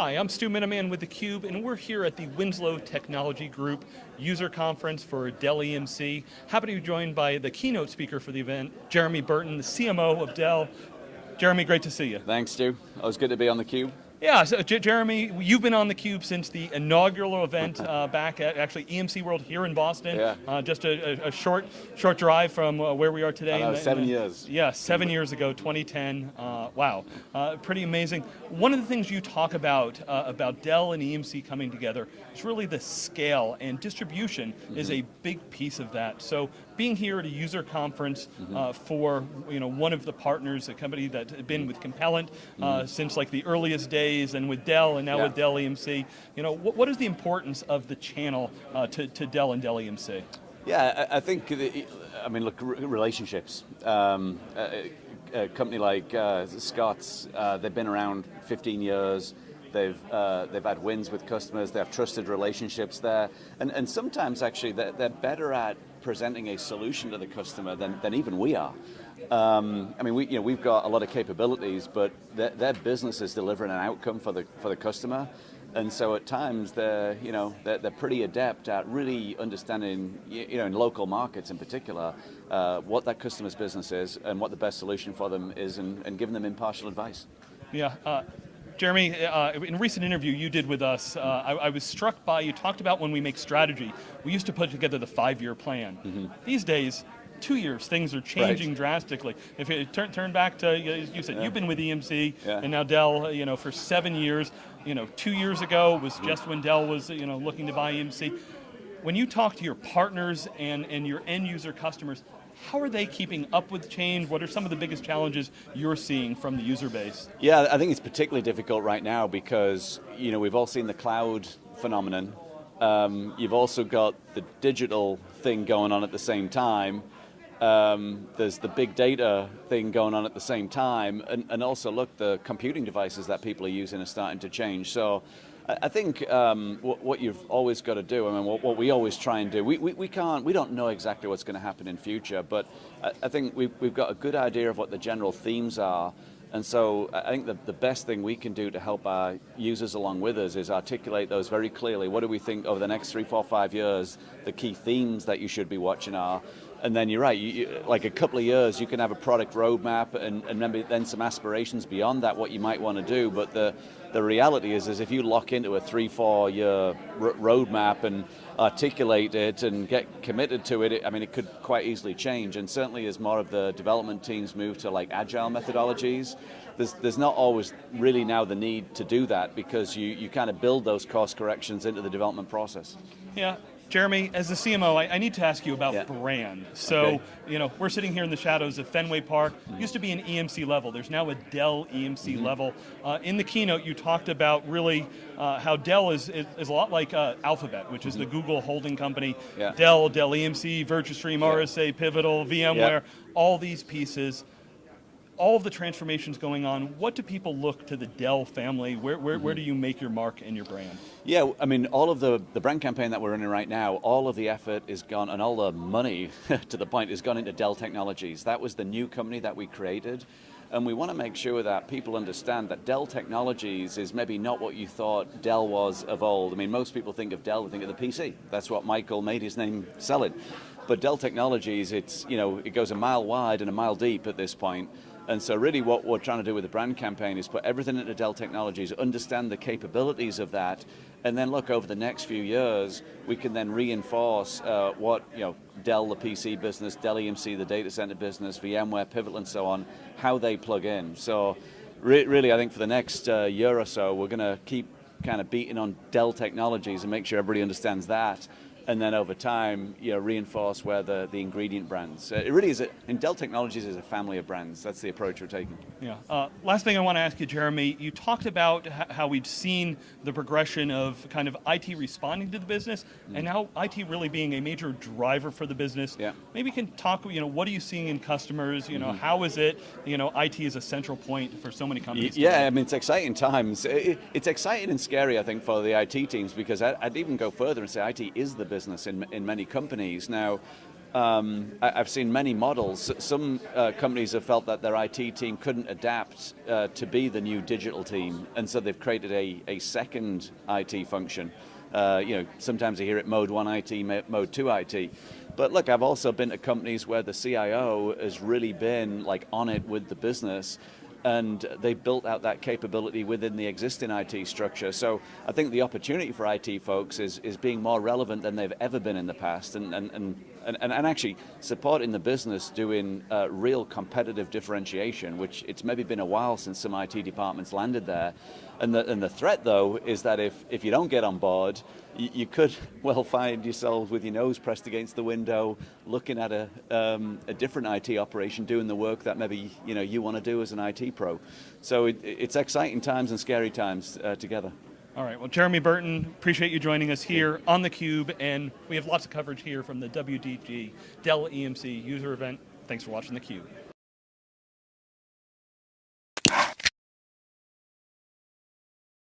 Hi, I'm Stu Miniman with theCUBE, and we're here at the Winslow Technology Group user conference for Dell EMC. Happy to be joined by the keynote speaker for the event, Jeremy Burton, the CMO of Dell. Jeremy, great to see you. Thanks, Stu. Always good to be on theCUBE. Yeah, so J Jeremy, you've been on theCUBE since the inaugural event uh, back at actually EMC World here in Boston. Yeah. Uh, just a, a, short short drive from uh, where we are today. Know, the, seven the, years. Yeah, seven years ago, 2010. Uh, wow, uh, pretty amazing. One of the things you talk about, uh, about Dell and EMC coming together, is really the scale and distribution mm -hmm. is a big piece of that. So being here at a user conference mm -hmm. for you know, one of the partners, a company that had been with Compellent mm -hmm. since like the earliest days and with Dell and now yeah. with Dell EMC. You know, what, what is the importance of the channel uh, to, to Dell and Dell EMC? Yeah, I, I think, the, I mean, look, relationships. Um, a, a, company like uh, Scott's, uh, they've been around 15 years, They've, uh, they've had wins with customers, they have trusted relationships there, and, and sometimes actually they're, they're better at presenting a solution to the customer than, than even we are. Um, I mean, we, you know, we've got a lot of capabilities, but their, their business is delivering an outcome for the, for the customer, and so at times they're, you know, they're, they're pretty adept at really understanding, you know, in local markets in particular, uh, what that customer's business is and what the best solution for them is and, and giving them impartial advice. Yeah, uh, Jeremy, uh, in a recent interview you did with us, uh, I, I, was struck by, you talked about when we make strategy, we used to put together the five-year plan. Mm -hmm. These days, two years, things are changing right. drastically. If you turn, turn back to, you said, yeah. you've been with EMC, yeah. and now Dell, you know, for seven years, you know, two years ago was just when Dell was, you know, looking to buy EMC. When you talk to your partners and, and your end user customers, how are they keeping up with change? What are some of the biggest challenges you're seeing from the user base? Yeah, I think it's particularly difficult right now because you know we've all seen the cloud phenomenon. Um, you've also got the digital thing going on at the same time. Um, there's the big data thing going on at the same time, and, and also look, the computing devices that people are using are starting to change. So I think um, what, what, you've always got to do, I mean, what, what, we always try and do, we, we, we, can't, we don't know exactly what's going to happen in future, but I, I think we've, we've got a good idea of what the general themes are, and so I think the, the best thing we can do to help our users along with us is articulate those very clearly. What do we think over the next three, four, five years, the key themes that you should be watching are, and then you're right, you, you, like a couple of years, you can have a product roadmap and, and maybe then some aspirations beyond that, what you might want to do, but the, the reality is, is if you lock into a three, four year roadmap and articulate it and get committed to it, I mean, it could quite easily change, and certainly as more of the development teams move to like agile methodologies, there's, there's not always really now the need to do that because you, you kind of build those course corrections into the development process. Yeah, Jeremy, as the CMO, I, I, need to ask you about yeah. brand. So, okay. you know, we're sitting here in the shadows of Fenway Park. Mm. Used to be an EMC level. There's now a Dell EMC mm -hmm. level. Uh, in the keynote, you talked about really uh, how Dell is, is, is, a lot like uh, Alphabet, which is mm -hmm. the mm-hmm. Google holding company. Yeah. Dell, Dell EMC, Virtustream, yeah. RSA, Pivotal, VMware, all these pieces all of the transformations going on, what do people look to the Dell family? Where, where, mm -hmm. where do you make your mark and your brand? Yeah, I mean, all of the, the brand campaign that we're running right now, all of the effort is gone, and all the money, to the point, is gone into Dell Technologies. That was the new company that we created. And we want to make sure that people understand that Dell Technologies is maybe not what you thought Dell was of old. I mean, most people think of Dell, they think of the PC. That's what Michael made his name selling. But Dell Technologies, it's, you know, it goes a mile wide and a mile deep at this point. And so really what we're trying to do with the brand campaign is put everything into Dell Technologies, understand the capabilities of that, and then look over the next few years, we can then reinforce uh, what, you know, Dell, the PC business, Dell EMC, the data center business, VMware, Pivotal, and so on, how they plug in. So re really, I think for the next uh, year or so, we're going to keep kind of beating on Dell Technologies and make sure everybody understands that and then over time, you know, reinforce where the, the ingredient brands. Uh, it really is, a, in Dell Technologies is a family of brands. That's the approach we're taking. Yeah. Uh, last thing I want to ask you, Jeremy, you talked about how we've seen the progression of kind of IT responding to the business, mm. and now IT really being a major driver for the business. Yeah. Maybe you can talk, you know, what are you seeing in customers, you know, mm -hmm. how is it, you know, IT is a central point for so many companies. Yeah, today. I mean, it's exciting times. It's exciting and scary, I think, for the IT teams, because I'd even go further and say IT is the business in, in many companies. Now, um, I, have seen many models. Some uh, companies have felt that their IT team couldn't adapt uh, to be the new digital team, and so they've created a, a second IT function. Uh, you know, sometimes you hear it mode one IT, mode two IT. But look, I've also been to companies where the CIO has really been like on it with the business and they built out that capability within the existing IT structure. So I think the opportunity for IT folks is, is being more relevant than they've ever been in the past and, and, and, and, and actually supporting the business doing uh, real competitive differentiation, which it's maybe been a while since some IT departments landed there. And the, and the threat though is that if, if you don't get on board, you, you could well find yourself with your nose pressed against the window, looking at a, um, a different IT operation, doing the work that maybe you, know, you want to do as an IT pro. So it, it's exciting times and scary times uh, together. All right, well, Jeremy Burton, appreciate you joining us here on theCUBE, and we have lots of coverage here from the WTG Dell EMC user event. Thanks for watching theCUBE.